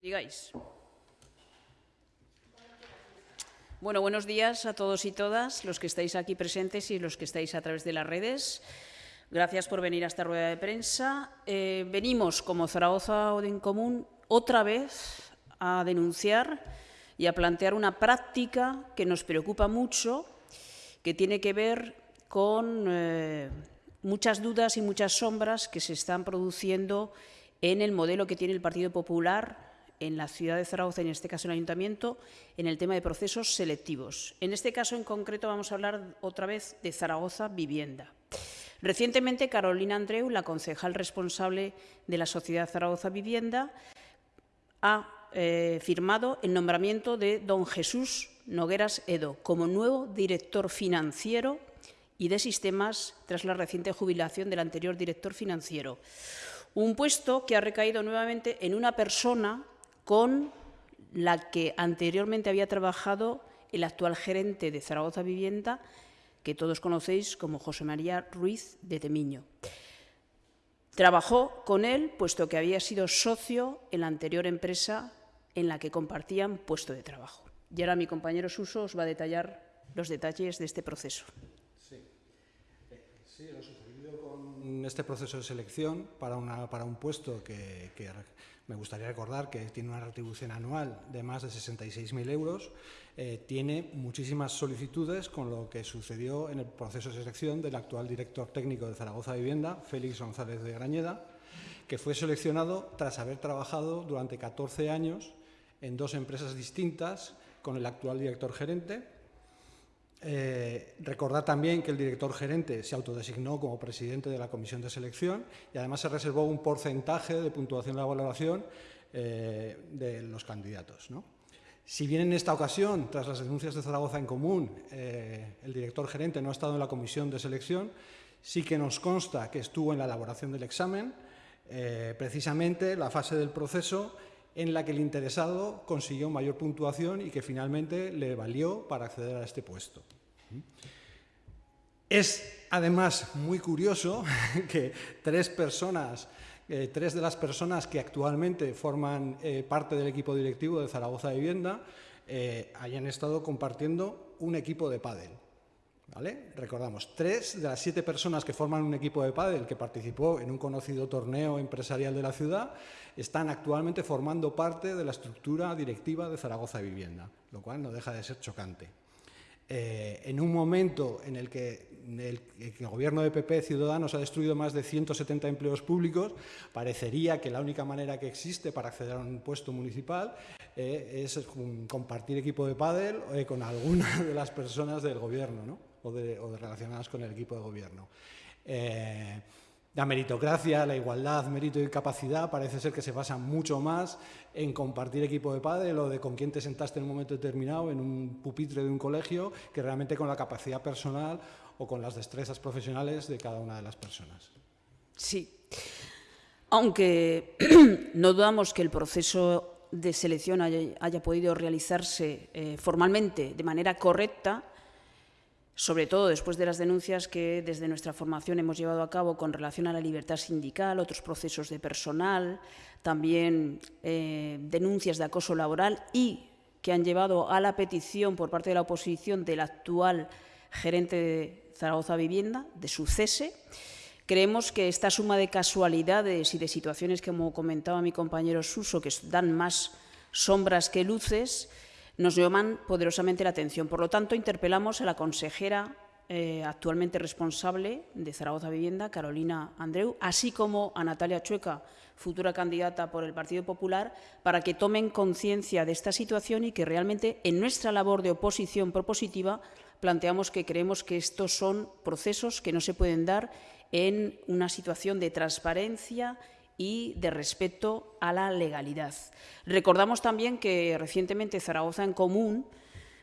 Digáis. Bueno, buenos días a todos y todas, los que estáis aquí presentes y los que estáis a través de las redes. Gracias por venir a esta rueda de prensa. Eh, venimos, como Zaragoza Odin Común, otra vez a denunciar y a plantear una práctica que nos preocupa mucho, que tiene que ver con eh, muchas dudas y muchas sombras que se están produciendo en el modelo que tiene el Partido Popular en la ciudad de Zaragoza, en este caso en el Ayuntamiento, en el tema de procesos selectivos. En este caso en concreto vamos a hablar otra vez de Zaragoza Vivienda. Recientemente, Carolina Andreu, la concejal responsable de la Sociedad Zaragoza Vivienda, ha eh, firmado el nombramiento de don Jesús Nogueras Edo como nuevo director financiero y de sistemas tras la reciente jubilación del anterior director financiero. Un puesto que ha recaído nuevamente en una persona con la que anteriormente había trabajado el actual gerente de Zaragoza Vivienda, que todos conocéis como José María Ruiz de Temiño. Trabajó con él, puesto que había sido socio en la anterior empresa en la que compartían puesto de trabajo. Y ahora mi compañero Suso os va a detallar los detalles de este proceso. Sí, eh, sí este proceso de selección para, una, para un puesto que, que me gustaría recordar que tiene una retribución anual de más de 66.000 euros, eh, tiene muchísimas solicitudes con lo que sucedió en el proceso de selección del actual director técnico de Zaragoza Vivienda, Félix González de Grañeda, que fue seleccionado tras haber trabajado durante 14 años en dos empresas distintas con el actual director gerente, eh, recordar también que el director gerente se autodesignó como presidente de la comisión de selección y además se reservó un porcentaje de puntuación de la valoración eh, de los candidatos. Si bien en esta ocasión, tras las denuncias de Zaragoza en común, eh, el director gerente no ha estado en la comisión de selección, sí que nos consta que estuvo en la elaboración del examen, precisamente la fase del proceso en la que el interesado consiguió mayor puntuación y que finalmente le valió para acceder a este puesto. Es además muy curioso que tres personas, eh, tres de las personas que actualmente forman eh, parte del equipo directivo de Zaragoza Vivienda eh, hayan estado compartiendo un equipo de pádel. Recordamos, tres de las siete personas que forman un equipo de pádel que participó en un conocido torneo empresarial de la ciudad están actualmente formando parte de la estructura directiva de Zaragoza Vivienda, lo cual no deja de ser chocante. Eh, en un momento en el que el, gobierno de PP Ciudadanos ha destruido más de 170 empleos públicos, parecería que la única manera que existe para acceder a un puesto municipal eh, es compartir equipo de pádel eh, con alguna de las personas del gobierno ¿no? O, de, relacionadas con el equipo de gobierno. La meritocracia, la igualdad, mérito y capacidad parece ser que se basa mucho más en compartir equipo de pádel o de con quién te sentaste en un momento determinado en un pupitre de un colegio que realmente con la capacidad personal o con las destrezas profesionales de cada una de las personas. Sí, aunque no dudamos que el proceso de selección haya, podido realizarse eh, formalmente de manera correcta, sobre todo después de las denuncias que desde nuestra formación hemos llevado a cabo con relación a la libertad sindical, otros procesos de personal, también eh, denuncias de acoso laboral y que han llevado a la petición por parte de la oposición del actual gerente de Zaragoza Vivienda, de su cese. Creemos que esta suma de casualidades y de situaciones, como comentaba mi compañero Suso, que dan más sombras que luces, nos llaman poderosamente la atención. Por lo tanto, interpelamos a la consejera eh, actualmente responsable de Zaragoza Vivienda, Carolina Andreu, así como a Natalia Chueca, futura candidata por el Partido Popular, para que tomen conciencia de esta situación y que realmente en nuestra labor de oposición propositiva planteamos que creemos que estos son procesos que no se pueden dar en una situación de transparencia y de respeto a la legalidad. Recordamos también que recientemente Zaragoza en Común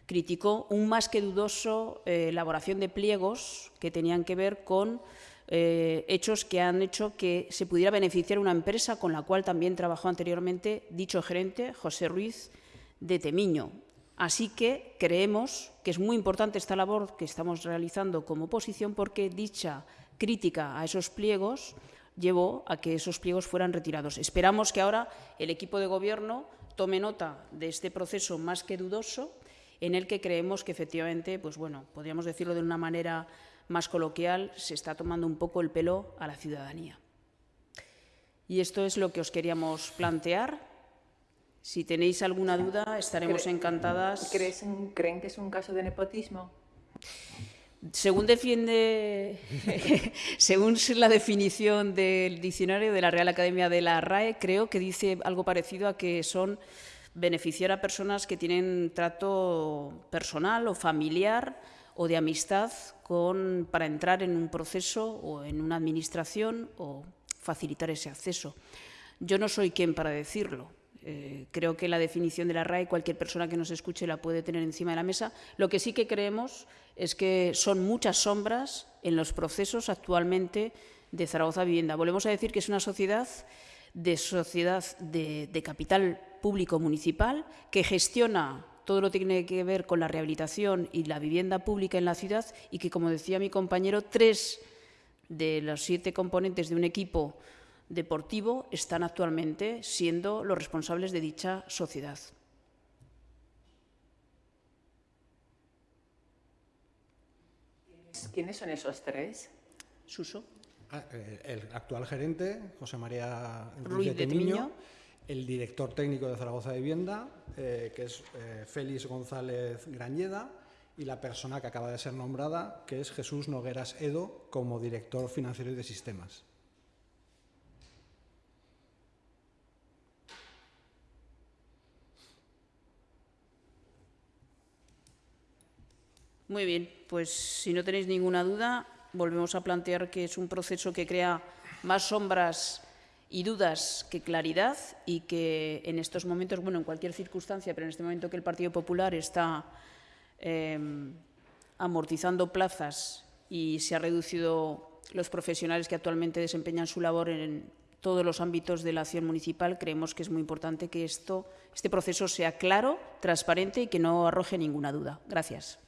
criticó un más que dudoso eh, elaboración de pliegos que tenían que ver con eh, hechos que han hecho que se pudiera beneficiar una empresa con la cual también trabajó anteriormente dicho gerente, José Ruiz de Temiño. Así que creemos que es muy importante esta labor que estamos realizando como oposición porque dicha crítica a esos pliegos llevó a que esos pliegos fueran retirados. Esperamos que ahora el equipo de Gobierno tome nota de este proceso más que dudoso, en el que creemos que efectivamente, pues bueno, podríamos decirlo de una manera más coloquial, se está tomando un poco el pelo a la ciudadanía. Y esto es lo que os queríamos plantear. Si tenéis alguna duda, estaremos encantadas. ¿Creen que es un caso de nepotismo? Según defiende, según la definición del diccionario de la Real Academia de la RAE, creo que dice algo parecido a que son beneficiar a personas que tienen trato personal o familiar o de amistad con, para entrar en un proceso o en una administración o facilitar ese acceso. Yo no soy quien para decirlo. Eh, creo que la definición de la RAE cualquier persona que nos escuche la puede tener encima de la mesa. Lo que sí que creemos es que son muchas sombras en los procesos actualmente de Zaragoza Vivienda. Volvemos a decir que es una sociedad de sociedad de, capital público municipal que gestiona todo lo que tiene que ver con la rehabilitación y la vivienda pública en la ciudad y que, como decía mi compañero, tres de los siete componentes de un equipo deportivo están actualmente siendo los responsables de dicha sociedad. ¿Quiénes son esos tres? Suso. Ah, eh, el actual gerente, José María Ruiz de, Miño, el director técnico de Zaragoza de Vivienda, eh, que es eh, Félix González Grañeda, y la persona que acaba de ser nombrada, que es Jesús Nogueras Edo, como director financiero y de sistemas. Muy bien, pues si no tenéis ninguna duda, volvemos a plantear que es un proceso que crea más sombras y dudas que claridad y que en estos momentos, bueno, en cualquier circunstancia, pero en este momento que el Partido Popular está eh, amortizando plazas y se ha reducido los profesionales que actualmente desempeñan su labor en todos los ámbitos de la acción municipal, creemos que es muy importante que esto, este proceso sea claro, transparente y que no arroje ninguna duda. Gracias.